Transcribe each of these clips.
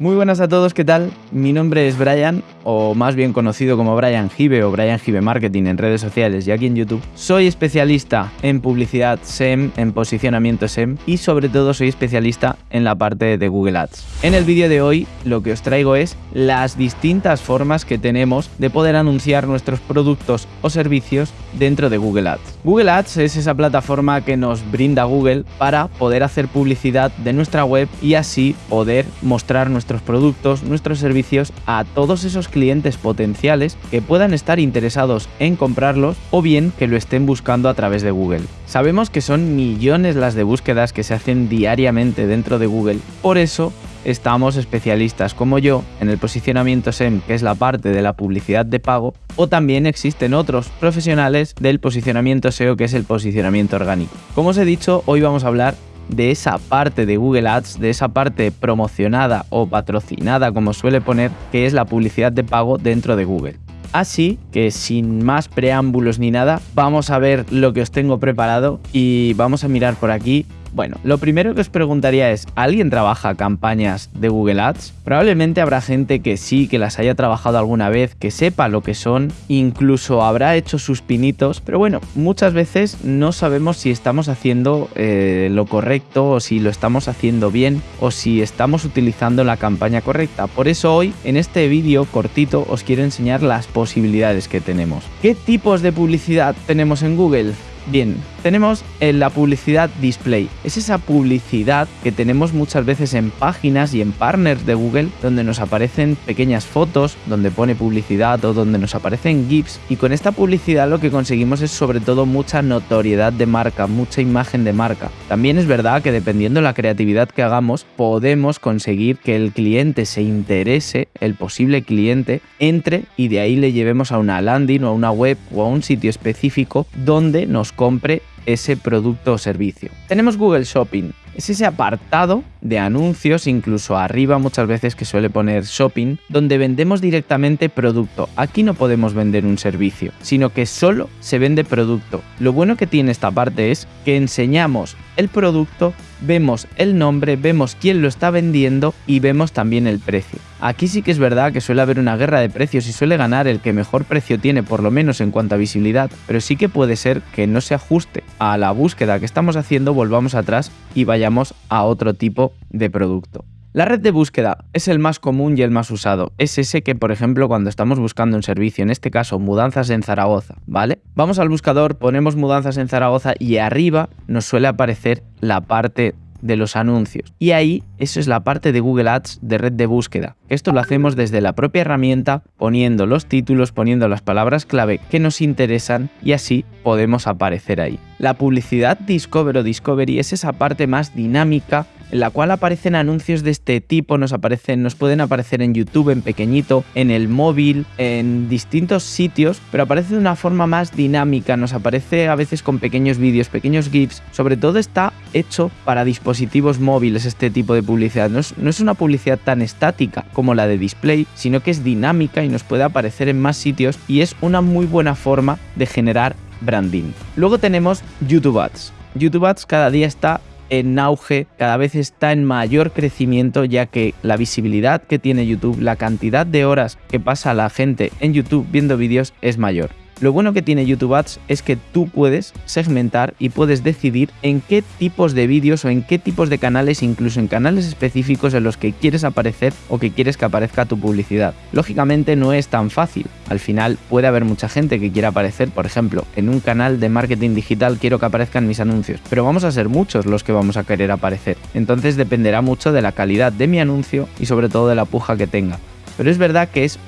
Muy buenas a todos, ¿qué tal? Mi nombre es Brian, o más bien conocido como Brian Gibe o Brian Gibe Marketing en redes sociales y aquí en YouTube. Soy especialista en publicidad SEM, en posicionamiento SEM y sobre todo soy especialista en la parte de Google Ads. En el vídeo de hoy lo que os traigo es las distintas formas que tenemos de poder anunciar nuestros productos o servicios dentro de Google Ads. Google Ads es esa plataforma que nos brinda Google para poder hacer publicidad de nuestra web y así poder mostrar nuestros nuestros productos, nuestros servicios a todos esos clientes potenciales que puedan estar interesados en comprarlos o bien que lo estén buscando a través de Google. Sabemos que son millones las de búsquedas que se hacen diariamente dentro de Google, por eso estamos especialistas como yo en el posicionamiento SEM, que es la parte de la publicidad de pago, o también existen otros profesionales del posicionamiento SEO, que es el posicionamiento orgánico. Como os he dicho, hoy vamos a hablar de esa parte de Google Ads, de esa parte promocionada o patrocinada, como suele poner, que es la publicidad de pago dentro de Google. Así que sin más preámbulos ni nada, vamos a ver lo que os tengo preparado y vamos a mirar por aquí bueno, lo primero que os preguntaría es, ¿alguien trabaja campañas de Google Ads? Probablemente habrá gente que sí, que las haya trabajado alguna vez, que sepa lo que son, incluso habrá hecho sus pinitos, pero bueno, muchas veces no sabemos si estamos haciendo eh, lo correcto o si lo estamos haciendo bien o si estamos utilizando la campaña correcta. Por eso hoy, en este vídeo cortito, os quiero enseñar las posibilidades que tenemos. ¿Qué tipos de publicidad tenemos en Google? Bien, tenemos en la publicidad display. Es esa publicidad que tenemos muchas veces en páginas y en partners de Google donde nos aparecen pequeñas fotos, donde pone publicidad o donde nos aparecen GIFs. Y con esta publicidad lo que conseguimos es sobre todo mucha notoriedad de marca, mucha imagen de marca. También es verdad que dependiendo de la creatividad que hagamos, podemos conseguir que el cliente se interese, el posible cliente, entre y de ahí le llevemos a una landing o a una web o a un sitio específico donde nos compre ese producto o servicio. Tenemos Google Shopping. Es ese apartado de anuncios, incluso arriba muchas veces que suele poner shopping, donde vendemos directamente producto. Aquí no podemos vender un servicio, sino que solo se vende producto. Lo bueno que tiene esta parte es que enseñamos el producto, vemos el nombre, vemos quién lo está vendiendo y vemos también el precio. Aquí sí que es verdad que suele haber una guerra de precios y suele ganar el que mejor precio tiene, por lo menos en cuanto a visibilidad, pero sí que puede ser que no se ajuste a la búsqueda que estamos haciendo, volvamos atrás y vayamos a otro tipo de producto. La red de búsqueda es el más común y el más usado. Es ese que, por ejemplo, cuando estamos buscando un servicio, en este caso mudanzas en Zaragoza, ¿vale? Vamos al buscador, ponemos mudanzas en Zaragoza y arriba nos suele aparecer la parte de los anuncios. Y ahí, eso es la parte de Google Ads de red de búsqueda. Esto lo hacemos desde la propia herramienta, poniendo los títulos, poniendo las palabras clave que nos interesan y así podemos aparecer ahí. La publicidad Discover o Discovery es esa parte más dinámica en la cual aparecen anuncios de este tipo, nos aparecen, nos pueden aparecer en YouTube en pequeñito, en el móvil, en distintos sitios, pero aparece de una forma más dinámica, nos aparece a veces con pequeños vídeos, pequeños GIFs, sobre todo está hecho para dispositivos móviles este tipo de publicidad, no es, no es una publicidad tan estática como la de display, sino que es dinámica y nos puede aparecer en más sitios y es una muy buena forma de generar branding. Luego tenemos YouTube Ads. YouTube Ads cada día está en auge, cada vez está en mayor crecimiento ya que la visibilidad que tiene YouTube, la cantidad de horas que pasa la gente en YouTube viendo vídeos es mayor. Lo bueno que tiene YouTube Ads es que tú puedes segmentar y puedes decidir en qué tipos de vídeos o en qué tipos de canales, incluso en canales específicos en los que quieres aparecer o que quieres que aparezca tu publicidad. Lógicamente no es tan fácil. Al final puede haber mucha gente que quiera aparecer, por ejemplo, en un canal de marketing digital quiero que aparezcan mis anuncios, pero vamos a ser muchos los que vamos a querer aparecer. Entonces dependerá mucho de la calidad de mi anuncio y sobre todo de la puja que tenga. Pero es verdad que es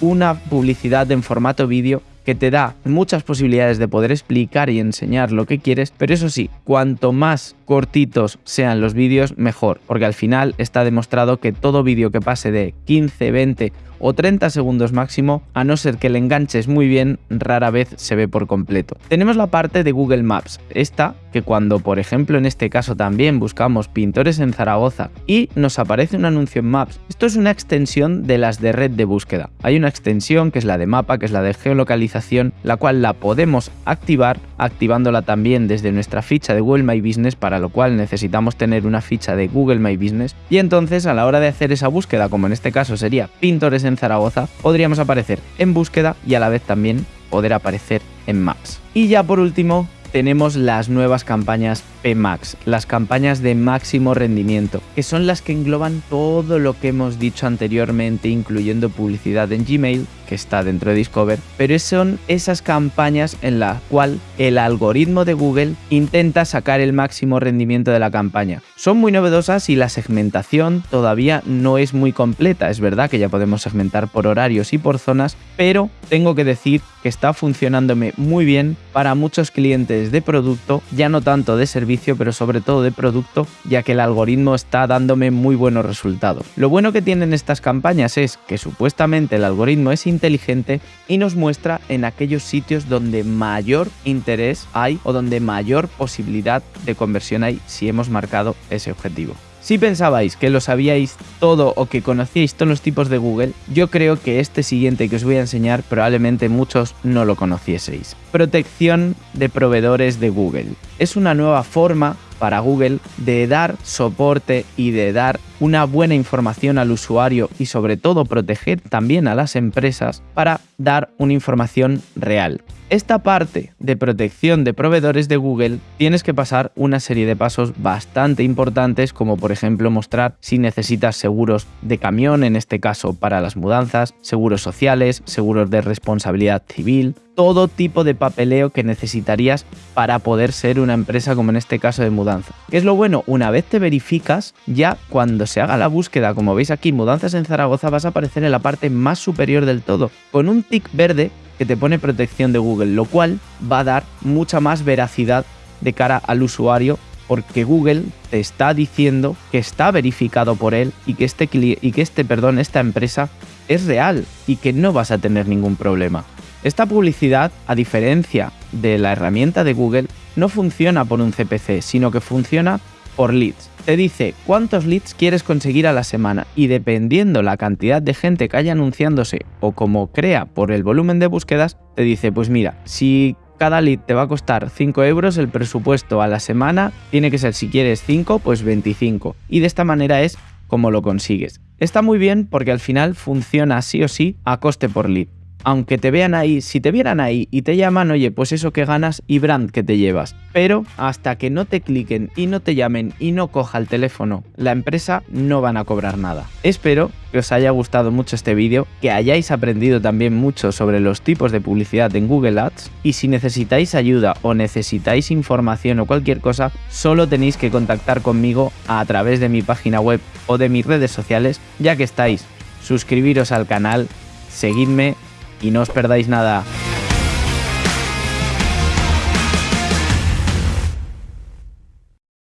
una publicidad en formato vídeo que te da muchas posibilidades de poder explicar y enseñar lo que quieres, pero eso sí, cuanto más cortitos sean los vídeos, mejor, porque al final está demostrado que todo vídeo que pase de 15, 20 o 30 segundos máximo, a no ser que le enganches muy bien, rara vez se ve por completo. Tenemos la parte de Google Maps, esta que cuando por ejemplo en este caso también buscamos pintores en Zaragoza y nos aparece un anuncio en Maps, esto es una extensión de las de red de búsqueda. Hay una extensión que es la de mapa, que es la de geolocalización, la cual la podemos activar activándola también desde nuestra ficha de Google My Business, para lo cual necesitamos tener una ficha de Google My Business y entonces a la hora de hacer esa búsqueda, como en este caso sería pintores en Zaragoza, podríamos aparecer en búsqueda y a la vez también poder aparecer en Maps. Y ya por último, tenemos las nuevas campañas PMAX, las campañas de máximo rendimiento, que son las que engloban todo lo que hemos dicho anteriormente, incluyendo publicidad en Gmail, que está dentro de Discover, pero son esas campañas en la cual el algoritmo de Google intenta sacar el máximo rendimiento de la campaña. Son muy novedosas y la segmentación todavía no es muy completa, es verdad que ya podemos segmentar por horarios y por zonas, pero tengo que decir que está funcionándome muy bien para muchos clientes de producto, ya no tanto de servicio, pero sobre todo de producto, ya que el algoritmo está dándome muy buenos resultados. Lo bueno que tienen estas campañas es que supuestamente el algoritmo es inteligente y nos muestra en aquellos sitios donde mayor interés hay o donde mayor posibilidad de conversión hay si hemos marcado ese objetivo. Si pensabais que lo sabíais todo o que conocíais todos los tipos de Google, yo creo que este siguiente que os voy a enseñar probablemente muchos no lo conocieseis. Protección de proveedores de Google. Es una nueva forma para Google de dar soporte y de dar una buena información al usuario y sobre todo proteger también a las empresas para dar una información real. Esta parte de protección de proveedores de Google tienes que pasar una serie de pasos bastante importantes como por ejemplo mostrar si necesitas seguros de camión, en este caso para las mudanzas, seguros sociales, seguros de responsabilidad civil, todo tipo de papeleo que necesitarías para poder ser una empresa como en este caso de mudanza. ¿Qué es lo bueno? Una vez te verificas, ya cuando se haga la búsqueda, como veis aquí, mudanzas en Zaragoza, vas a aparecer en la parte más superior del todo, con un tic verde que te pone protección de Google, lo cual va a dar mucha más veracidad de cara al usuario porque Google te está diciendo que está verificado por él y que este y que este, perdón, esta empresa es real y que no vas a tener ningún problema. Esta publicidad, a diferencia de la herramienta de Google, no funciona por un CPC, sino que funciona por leads. Te dice cuántos leads quieres conseguir a la semana y dependiendo la cantidad de gente que haya anunciándose o como crea por el volumen de búsquedas, te dice pues mira, si cada lead te va a costar 5 euros, el presupuesto a la semana tiene que ser si quieres 5, pues 25. Y de esta manera es como lo consigues. Está muy bien porque al final funciona sí o sí a coste por lead aunque te vean ahí, si te vieran ahí y te llaman, oye, pues eso que ganas y brand que te llevas. Pero hasta que no te cliquen y no te llamen y no coja el teléfono la empresa, no van a cobrar nada. Espero que os haya gustado mucho este vídeo, que hayáis aprendido también mucho sobre los tipos de publicidad en Google Ads y si necesitáis ayuda o necesitáis información o cualquier cosa, solo tenéis que contactar conmigo a través de mi página web o de mis redes sociales, ya que estáis. Suscribiros al canal, seguidme y no os perdáis nada.